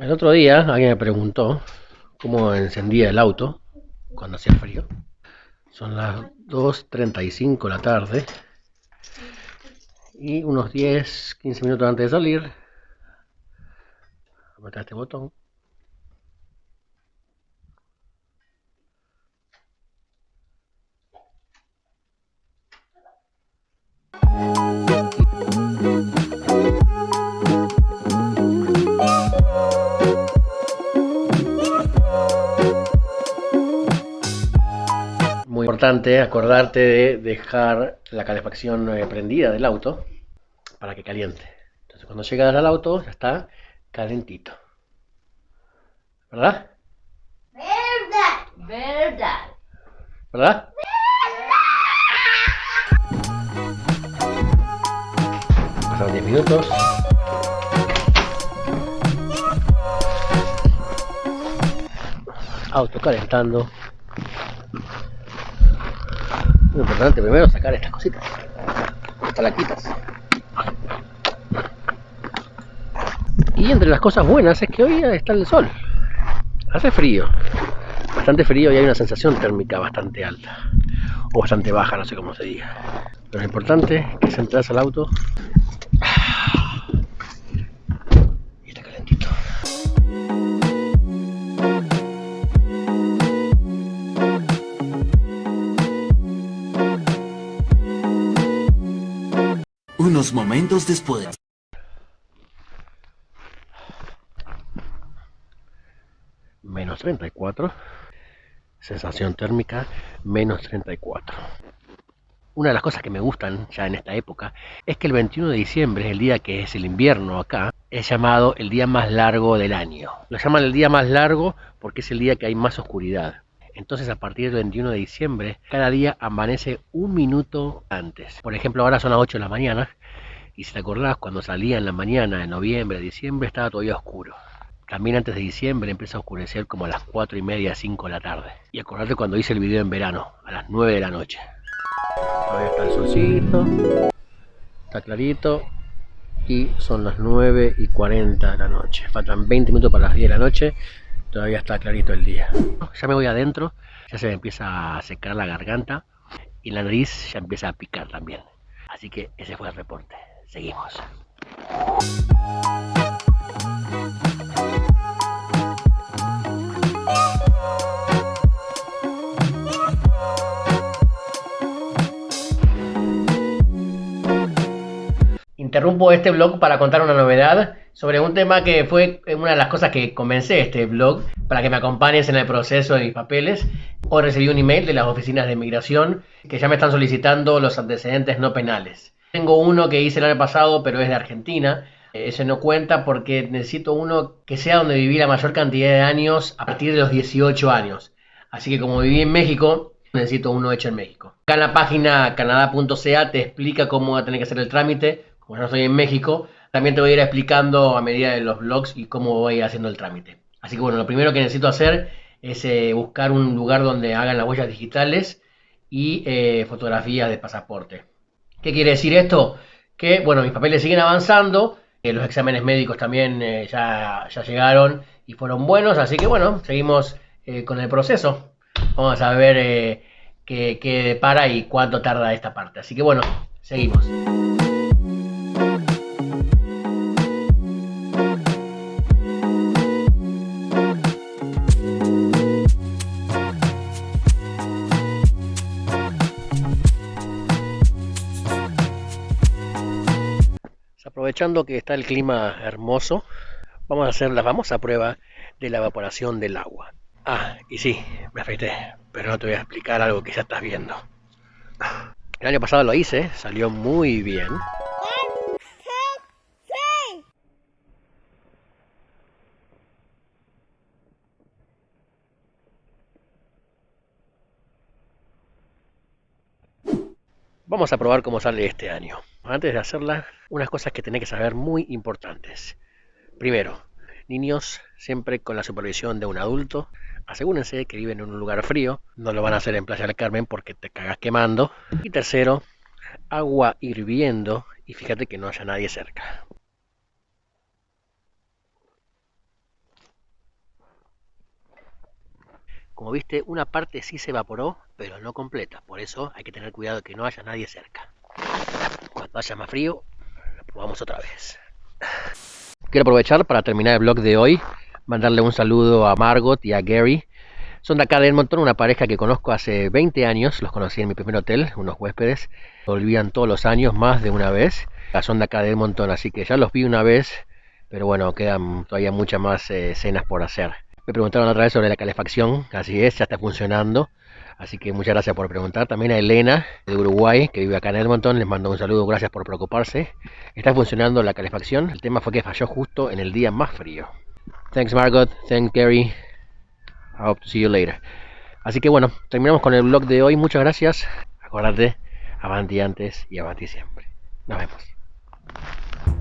El otro día alguien me preguntó cómo encendía el auto cuando hacía frío. Son las 2.35 de la tarde y unos 10, 15 minutos antes de salir, apretar este botón. Importante acordarte de dejar la calefacción eh, prendida del auto para que caliente. Entonces cuando llegas al auto ya está calentito. ¿Verdad? Verdad. Verdad. ¿Verdad? Pasaron 10 minutos. Auto calentando. Muy importante primero sacar estas cositas. Estas laquitas. Y entre las cosas buenas es que hoy está el sol. Hace frío. Bastante frío y hay una sensación térmica bastante alta. O bastante baja, no sé cómo se diga. Pero lo importante es que se entras al auto Momentos después. Menos 34. Sensación térmica, menos 34. Una de las cosas que me gustan ya en esta época es que el 21 de diciembre, el día que es el invierno acá, es llamado el día más largo del año. Lo llaman el día más largo porque es el día que hay más oscuridad. Entonces a partir del 21 de diciembre, cada día amanece un minuto antes. Por ejemplo, ahora son las 8 de la mañana. Y si te acordás, cuando salía en la mañana, de noviembre, diciembre, estaba todavía oscuro. También antes de diciembre empieza a oscurecer como a las 4 y media, 5 de la tarde. Y acordate cuando hice el video en verano, a las 9 de la noche. Todavía está el solcito, está clarito. Y son las 9 y 40 de la noche. Faltan 20 minutos para las 10 de la noche todavía está clarito el día. Ya me voy adentro, ya se me empieza a secar la garganta y la nariz ya empieza a picar también. Así que ese fue el reporte. Seguimos. Interrumpo este blog para contar una novedad sobre un tema que fue una de las cosas que comencé este blog para que me acompañes en el proceso de mis papeles. Hoy recibí un email de las oficinas de inmigración que ya me están solicitando los antecedentes no penales. Tengo uno que hice el año pasado, pero es de Argentina. Ese no cuenta porque necesito uno que sea donde viví la mayor cantidad de años a partir de los 18 años. Así que como viví en México, necesito uno hecho en México. Acá en la página canadá.ca te explica cómo va a tener que hacer el trámite como no estoy en México, también te voy a ir explicando a medida de los blogs y cómo voy haciendo el trámite. Así que bueno, lo primero que necesito hacer es eh, buscar un lugar donde hagan las huellas digitales y eh, fotografías de pasaporte. ¿Qué quiere decir esto? Que bueno, mis papeles siguen avanzando, eh, los exámenes médicos también ya, ya, llegaron y fueron buenos, así que bueno, seguimos con el proceso. Vamos a ver qué, qué depara y cuánto tarda esta parte. Así que bueno, seguimos. Que está el clima hermoso, vamos a hacer la famosa prueba de la evaporación del agua. Ah, y sí, me afeité, pero no te voy a explicar algo que ya estás viendo. El año pasado lo hice, salió muy bien. Vamos a probar cómo sale este año. Antes de hacerla, unas cosas que tenés que saber muy importantes. Primero, niños siempre con la supervisión de un adulto. Asegúrense que viven en un lugar frío. No lo van a hacer en Playa del Carmen porque te cagas quemando. Y tercero, agua hirviendo y fíjate que no haya nadie cerca. Como viste, una parte sí se evaporó, pero no completa. Por eso hay que tener cuidado de que no haya nadie cerca. Cuando haya más frío, lo probamos otra vez. Quiero aprovechar para terminar el vlog de hoy, mandarle un saludo a Margot y a Gary. Son de acá de Edmonton, una pareja que conozco hace 20 años, los conocí en mi primer hotel, unos huéspedes, volvían todos los años, más de una vez. Son de acá de Edmonton, así que ya los vi una vez, pero bueno, quedan todavía muchas más eh, escenas por hacer. Me preguntaron otra vez sobre la calefacción, así es, ya está funcionando. Así que muchas gracias por preguntar. También a Elena de Uruguay, que vive acá en Edmonton, les mando un saludo, gracias por preocuparse. Está funcionando la calefacción, el tema fue que falló justo en el día más frío. Thanks Margot, thanks Gary. I hope to see you later. Así que bueno, terminamos con el vlog de hoy. Muchas gracias. Acuérdate, avanti antes y avanti siempre. Nos vemos.